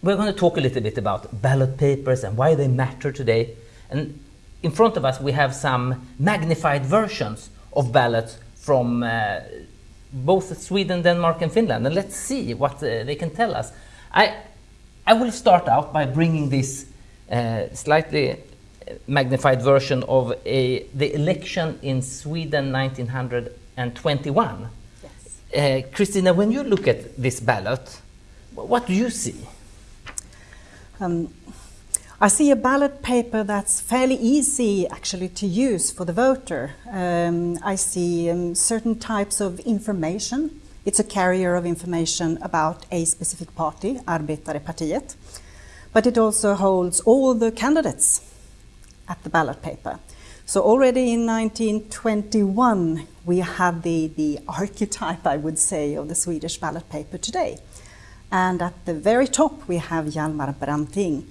We're going to talk a little bit about ballot papers and why they matter today. And in front of us, we have some magnified versions of ballots from uh, both Sweden, Denmark, and Finland. And let's see what uh, they can tell us. I, I will start out by bringing this uh, slightly magnified version of a, the election in Sweden 1921. Yes. Uh, Christina, when you look at this ballot, what do you see? Um, I see a ballot paper that's fairly easy actually to use for the voter. Um, I see um, certain types of information. It's a carrier of information about a specific party, Arbetarepartiet, but it also holds all the candidates at the ballot paper. So already in 1921 we had the, the archetype, I would say, of the Swedish ballot paper today. And at the very top, we have Hjalmar Branting,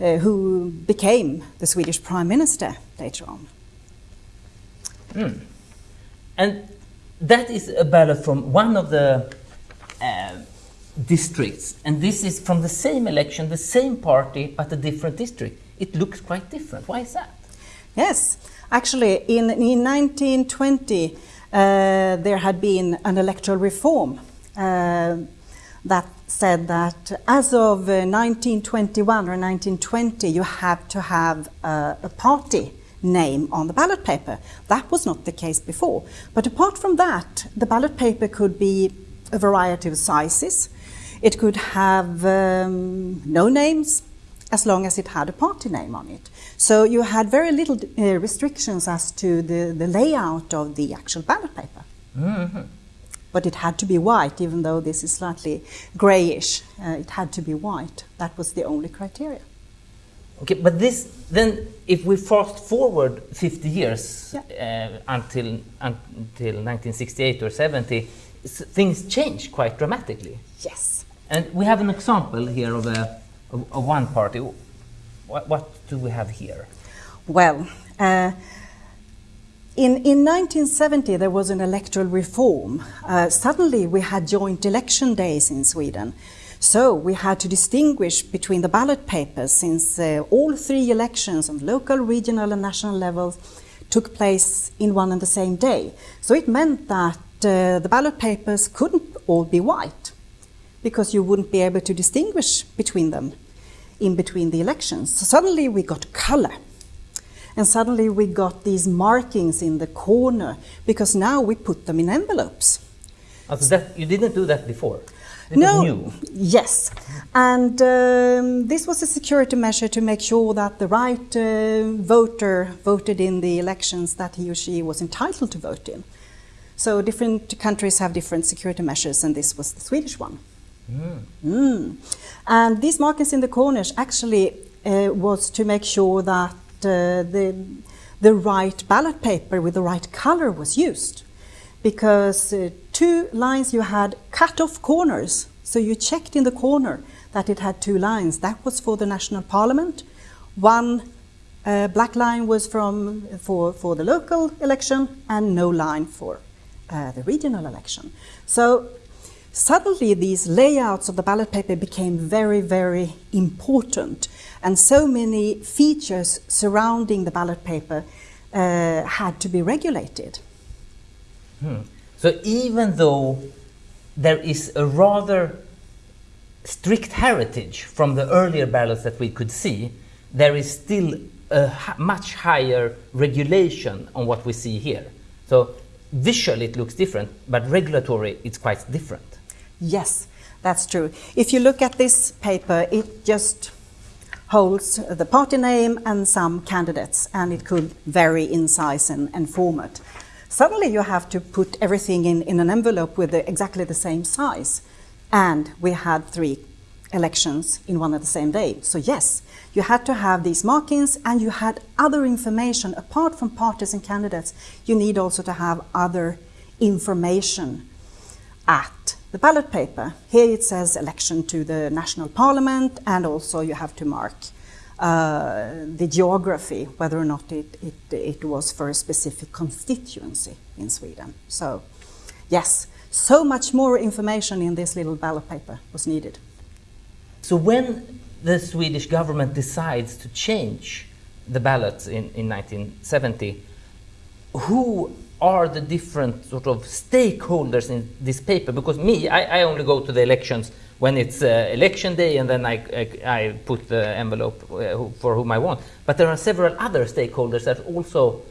uh, who became the Swedish Prime Minister later on. Mm. And that is a ballot from one of the uh, districts. And this is from the same election, the same party, but a different district. It looks quite different. Why is that? Yes, actually, in, in 1920, uh, there had been an electoral reform uh, that said that as of 1921 uh, or 1920, you have to have uh, a party name on the ballot paper. That was not the case before. But apart from that, the ballot paper could be a variety of sizes. It could have um, no names as long as it had a party name on it. So you had very little uh, restrictions as to the, the layout of the actual ballot paper. Mm -hmm but it had to be white, even though this is slightly grayish. Uh, it had to be white. That was the only criteria. Okay, but this then, if we fast forward 50 years yeah. uh, until until 1968 or 70, things change quite dramatically. Yes. And we have an example here of a of, of one party. What, what, do we have here? Well. Uh, in, in 1970, there was an electoral reform. Uh, suddenly, we had joint election days in Sweden. So we had to distinguish between the ballot papers since uh, all three elections on local, regional, and national levels took place in one and the same day. So it meant that uh, the ballot papers couldn't all be white because you wouldn't be able to distinguish between them in between the elections. So suddenly we got color. And suddenly we got these markings in the corner because now we put them in envelopes. So that, you didn't do that before? It no, yes. And um, this was a security measure to make sure that the right uh, voter voted in the elections that he or she was entitled to vote in. So different countries have different security measures, and this was the Swedish one. Mm. Mm. And these markings in the corners actually uh, was to make sure that the, the right ballot paper with the right color was used. Because uh, two lines you had cut off corners, so you checked in the corner that it had two lines. That was for the national parliament. One uh, black line was from for, for the local election and no line for uh, the regional election. So suddenly these layouts of the ballot paper became very, very important and so many features surrounding the ballot paper uh, had to be regulated. Hmm. So even though there is a rather strict heritage from the earlier ballots that we could see, there is still a much higher regulation on what we see here. So visually it looks different, but regulatory it's quite different. Yes, that's true. If you look at this paper, it just holds uh, the party name and some candidates, and it could vary in size and, and format. Suddenly you have to put everything in, in an envelope with the, exactly the same size. And we had three elections in one and the same day. So yes, you had to have these markings and you had other information apart from parties and candidates. You need also to have other information at the ballot paper. Here it says election to the national parliament and also you have to mark uh, the geography, whether or not it, it, it was for a specific constituency in Sweden. So yes, so much more information in this little ballot paper was needed. So when the Swedish government decides to change the ballots in, in 1970, who are the different sort of stakeholders in this paper? Because me, I, I only go to the elections when it's uh, election day and then I, I, I put the envelope uh, for whom I want. But there are several other stakeholders that also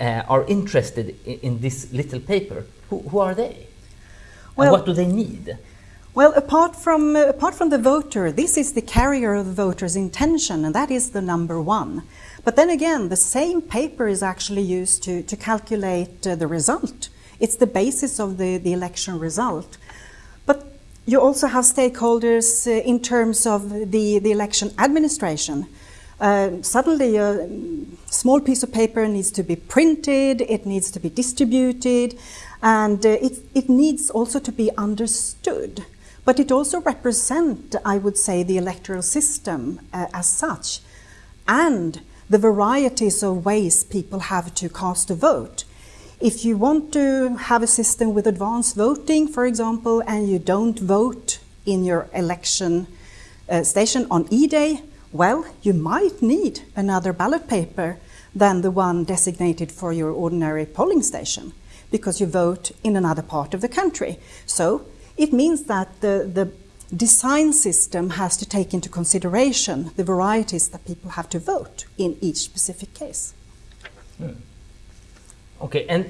uh, are interested in, in, this little paper. Who, who are they? Well, and what do they need? Well, apart from, uh, apart from the voter, this is the carrier of the voter's intention, and that is the number one. But then again, the same paper is actually used to, to calculate uh, the result. It's the basis of the, the election result. But you also have stakeholders uh, in terms of the, the election administration. Uh, suddenly, a small piece of paper needs to be printed, it needs to be distributed, and uh, it, it needs also to be understood. But it also represents, I would say, the electoral system uh, as such, and the varieties of ways people have to cast a vote. If you want to have a system with advanced voting, for example, and you don't vote in your election uh, station on E-Day, well, you might need another ballot paper than the one designated for your ordinary polling station because you vote in another part of the country. So it means that the, the design system has to take into consideration the varieties that people have to vote in each specific case. Hmm. Okay, and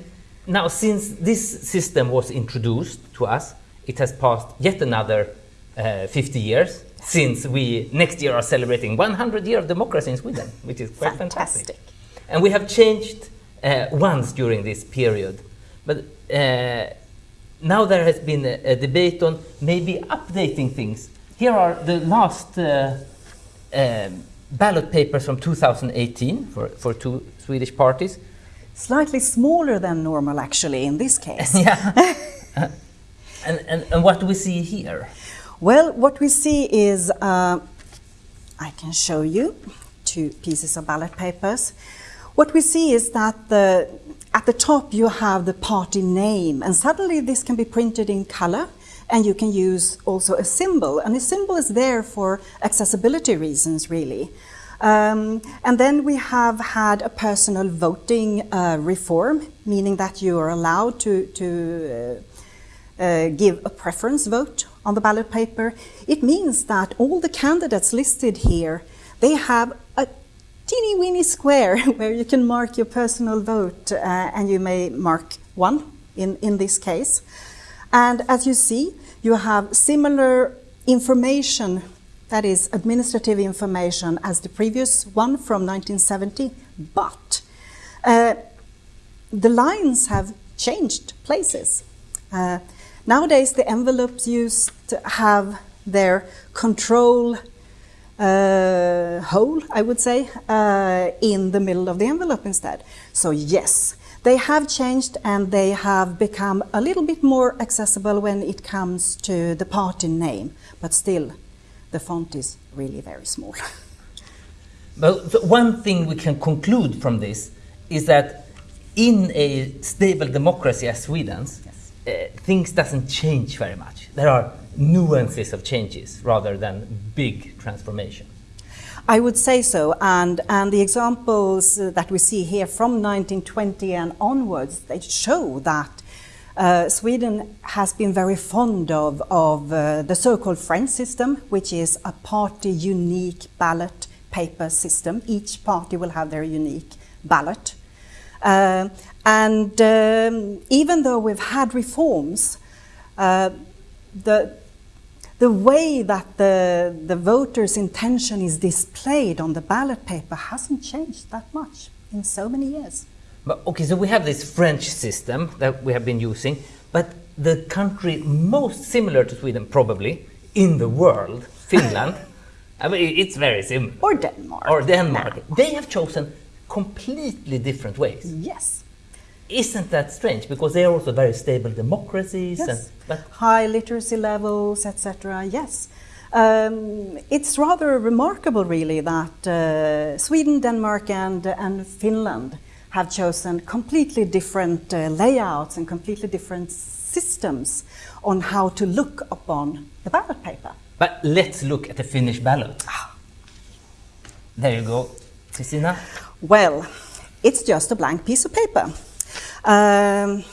now since this system was introduced to us, it has passed yet another uh, 50 years since we next year are celebrating 100 years of democracy in Sweden, which is quite fantastic. fantastic. And we have changed uh, once during this period, but uh, now there has been a, a, debate on maybe updating things. Here are the last uh, um, ballot papers from 2018 for, for two Swedish parties. Slightly smaller than normal, actually, in this case. yeah. and, and, and what do we see here? Well, what we see is, uh, I can show you two pieces of ballot papers. What we see is that the, at the top you have the party name, and suddenly this can be printed in color, and you can use also a symbol. And the symbol is there for accessibility reasons, really. Um, and then we have had a personal voting uh, reform, meaning that you are allowed to, to uh, uh, give a preference vote on the ballot paper. It means that all the candidates listed here, they have a teeny weeny square where you can mark your personal vote, uh, and you may mark one in, in this case. And as you see, you have similar information that is administrative information as the previous one from 1970, but uh, the lines have changed places. Uh, nowadays, the envelopes used to have their control uh, hole, I would say, uh, in the middle of the envelope instead. So yes, they have changed and they have become a little bit more accessible when it comes to the party name, but still the font is really very small. but one thing we can conclude from this is that in a stable democracy as Sweden's, yes. uh, things doesn't change very much. There are nuances of changes rather than big transformation. I would say so, and, and the examples that we see here from 1920 and onwards, they show that uh, Sweden has been very fond of, of uh, the so-called French system, which is a party-unique ballot paper system. Each party will have their unique ballot. Uh, and um, even though we've had reforms, uh, the, the way that the, the voter's intention is displayed on the ballot paper hasn't changed that much in so many years. But, okay, so we have this French system that we have been using, but the country most similar to Sweden, probably, in the world, Finland, I mean, it's very similar. Or Denmark. Or Denmark. Nah. They have chosen completely different ways. Yes. Isn't that strange? Because they are also very stable democracies. Yes. And, High literacy levels, etc. Yes. Um, it's rather remarkable, really, that uh, Sweden, Denmark, and, and Finland have chosen completely different uh, layouts and completely different systems on how to look upon the ballot paper. But let's look at the Finnish ballot. There you go, Christina. Well, it's just a blank piece of paper. Um,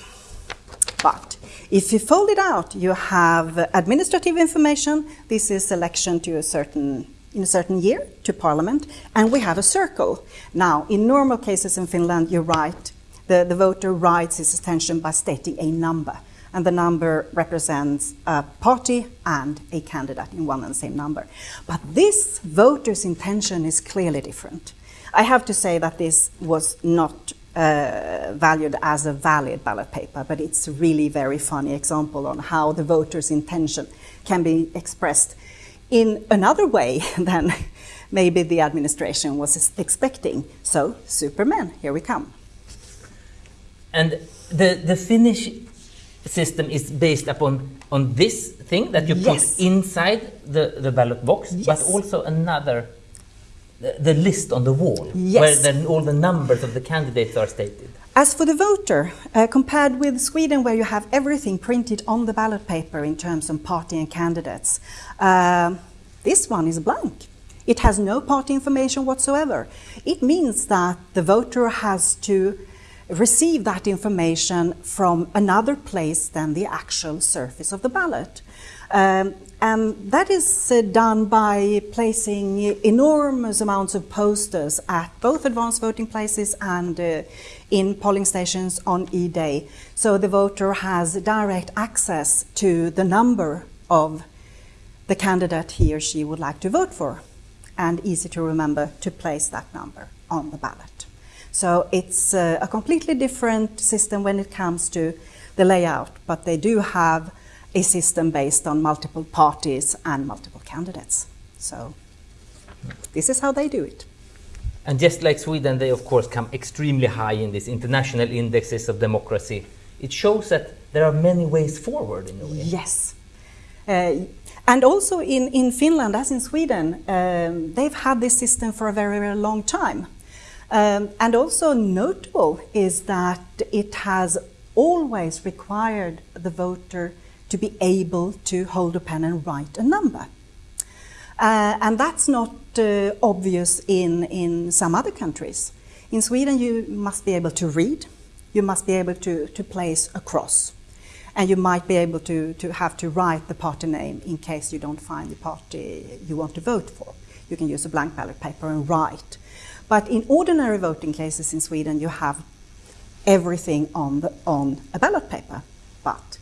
but if you fold it out, you have administrative information. This is election to a certain in a certain year to parliament, and we have a circle. Now, in normal cases in Finland, you write the, the voter writes his attention by stating a number, and the number represents a party and a candidate in one and the same number. But this voter's intention is clearly different. I have to say that this was not uh, valued as a valid ballot paper, but it's a really very funny example on how the voter's intention can be expressed in another way than maybe the administration was expecting. So, Superman, here we come. And the, the Finnish system is based upon on this thing that you yes. put inside the, the ballot box, yes. but also another the, list on the wall yes. where then all the numbers of the candidates are stated. As for the voter, uh, compared with Sweden, where you have everything printed on the ballot paper in terms of party and candidates, uh, this one is blank. It has no party information whatsoever. It means that the voter has to receive that information from another place than the actual surface of the ballot. Um, and that is uh, done by placing enormous amounts of posters at both advanced voting places and uh, in polling stations on e-day. So the voter has direct access to the number of the candidate he or she would like to vote for and easy to remember to place that number on the ballot. So it's uh, a completely different system when it comes to the layout, but they do have a system based on multiple parties and multiple candidates. So this is how they do it. And just like Sweden, they of course come extremely high in these international indexes of democracy. It shows that there are many ways forward in a way. Yes. Uh, and also in, in Finland, as in Sweden, um, they've had this system for a very, very long time. Um, and also notable is that it has always required the voter to be able to hold a pen and write a number. Uh, and that's not uh, obvious in, in some other countries. In Sweden, you must be able to read, you must be able to, to place a cross, and you might be able to, to have to write the party name in case you don't find the party you want to vote for. You can use a blank ballot paper and write. But in ordinary voting cases in Sweden, you have everything on, the, on a ballot paper. But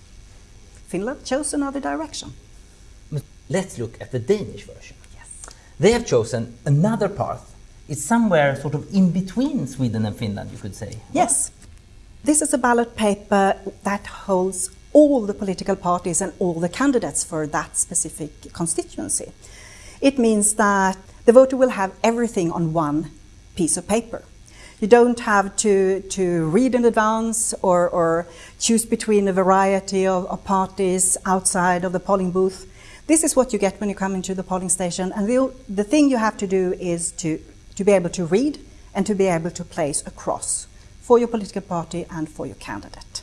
Finland chose another direction. Let's look at the Danish version. Yes. They have chosen another path. It's somewhere sort of in between Sweden and Finland, you could say. Yes. This is a ballot paper that holds all the political parties and all the candidates for that specific constituency. It means that the voter will have everything on one piece of paper. You don't have to, to read in advance or, or choose between a variety of, of, parties outside of the polling booth. This is what you get when you come into the polling station. And the, the thing you have to do is to, to be able to read and to be able to place a cross for your political party and for your candidate.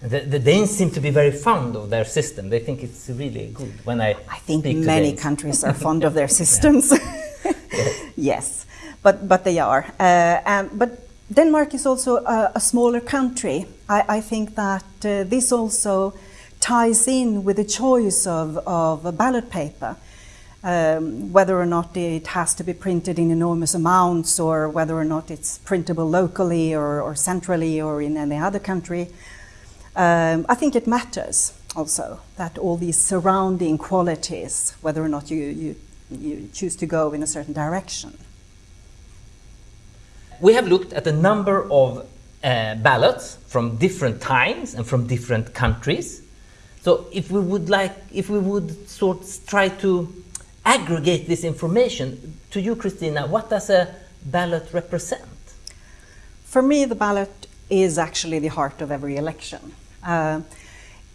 The, the, Danes seem to be very fond of their system. They think it's really good. When I, I think many countries are fond of their systems. yes. yes but, but they are. Uh, and, but Denmark is also a, a smaller country. I, I think that uh, this also ties in with the choice of, of a ballot paper. Um, whether or not it has to be printed in enormous amounts or whether or not it's printable locally or, or centrally or in any other country. Um, I think it matters also that all these surrounding qualities, whether or not you, you, you choose to go in a certain direction we have looked at a number of uh, ballots from different times and from different countries. So if we would like, if we would sort of try to aggregate this information to you, Christina, what does a ballot represent? For me, the ballot is actually the heart of every election. Uh,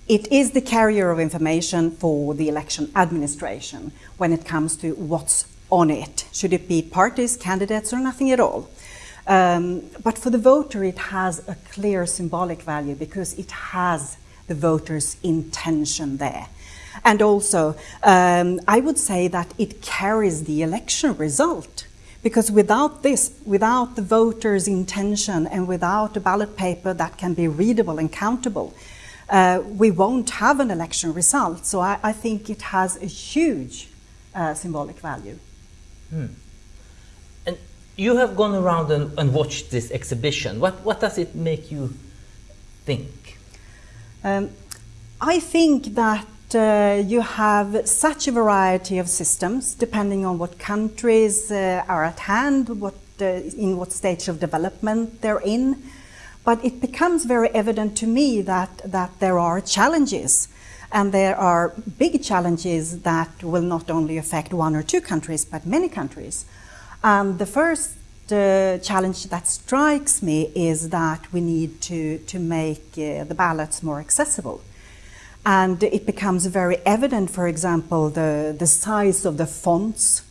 it is the carrier of information for the election administration when it comes to what's on it. Should it be parties, candidates, or nothing at all? Um, but for the voter, it has a clear symbolic value because it has the voter's intention there. And also, um, I would say that it carries the election result. Because without this, without the voter's intention and without a ballot paper that can be readable and countable, uh, we won't have an election result. So I, I think it has a huge uh, symbolic value. Hmm. You have gone around and, and, watched this exhibition. What, what does it make you think? Um, I think that uh, you have such a variety of systems depending on what countries uh, are at hand, what, uh, in what stage of development they're in. But it becomes very evident to me that, that there are challenges. And there are big challenges that will not only affect one or two countries, but many countries. And the first uh, challenge that strikes me is that we need to, to make uh, the ballots more accessible. And it becomes very evident, for example, the, the size of the fonts,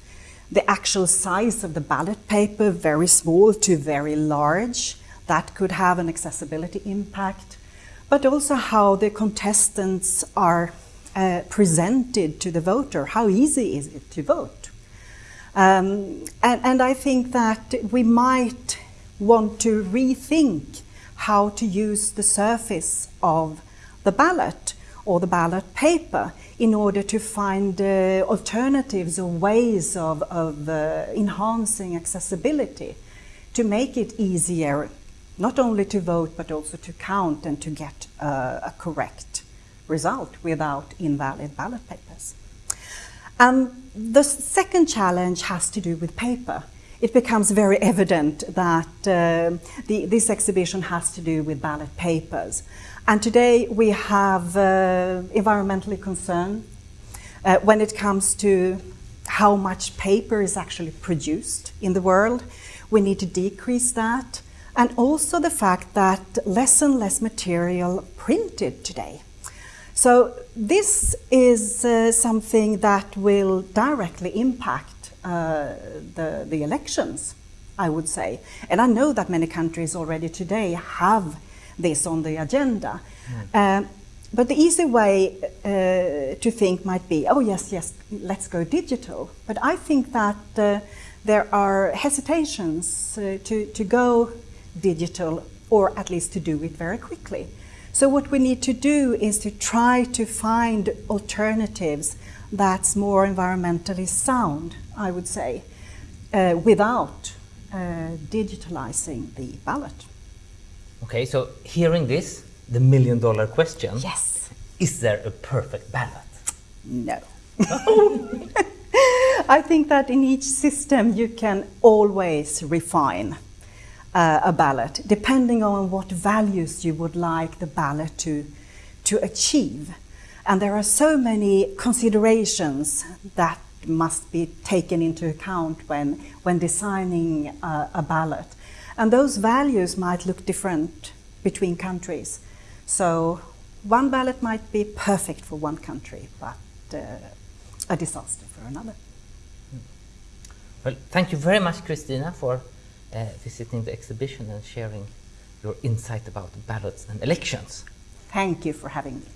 the actual size of the ballot paper, very small to very large, that could have an accessibility impact, but also how the contestants are uh, presented to the voter. How easy is it to vote? Um, and, and I think that we might want to rethink how to use the surface of the ballot or the ballot paper in order to find uh, alternatives or ways of, of uh, enhancing accessibility to make it easier not only to vote but also to count and to get uh, a correct result without invalid ballot papers. And the second challenge has to do with paper. It becomes very evident that uh, the, this exhibition has to do with ballot papers. And today we have uh, environmentally concerned uh, when it comes to how much paper is actually produced in the world. We need to decrease that and also the fact that less and less material printed today. So this is uh, something that will directly impact uh, the, the elections, I would say. And I know that many countries already today have this on the agenda. Mm. Uh, but the easy way uh, to think might be, oh yes, yes, let's go digital. But I think that uh, there are hesitations uh, to, to go digital or at least to do it very quickly. So what we need to do is to try to find alternatives that's more environmentally sound, I would say, uh, without uh, digitalizing the ballot. Okay, so hearing this, the million dollar question. Yes. Is there a perfect ballot? No. I think that in each system you can always refine uh, a ballot, depending on what values you would like the ballot to, to achieve. And there are so many considerations that must be taken into account when, when designing uh, a ballot. And those values might look different between countries. So one ballot might be perfect for one country, but uh, a disaster for another. Well, thank you very much, Christina, for uh, visiting the exhibition and sharing your insight about ballots and elections. Thank you for having me.